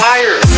fire.